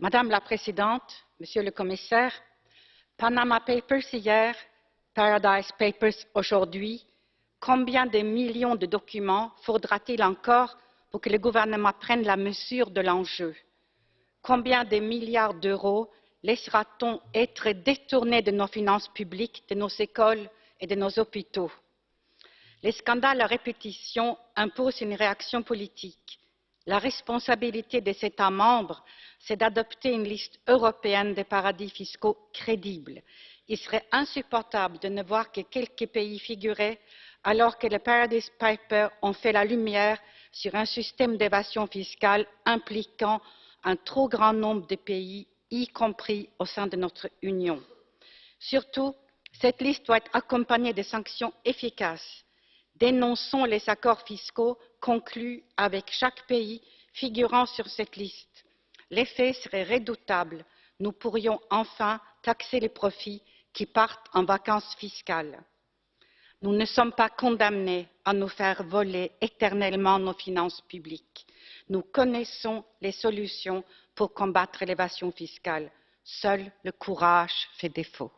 Madame la Présidente, Monsieur le Commissaire, Panama Papers hier, Paradise Papers aujourd'hui, combien de millions de documents faudra-t-il encore pour que le gouvernement prenne la mesure de l'enjeu? Combien de milliards d'euros laissera-t-on être détournés de nos finances publiques, de nos écoles et de nos hôpitaux? Les scandales à répétition imposent une réaction politique. La responsabilité des États membres, c'est d'adopter une liste européenne des paradis fiscaux crédible. Il serait insupportable de ne voir que quelques pays figurer alors que les Paradise Papers ont fait la lumière sur un système d'évasion fiscale impliquant un trop grand nombre de pays, y compris au sein de notre Union. Surtout, cette liste doit être accompagnée de sanctions efficaces. Dénonçons les accords fiscaux conclus avec chaque pays figurant sur cette liste. L'effet serait redoutable. Nous pourrions enfin taxer les profits qui partent en vacances fiscales. Nous ne sommes pas condamnés à nous faire voler éternellement nos finances publiques. Nous connaissons les solutions pour combattre l'évasion fiscale. Seul le courage fait défaut.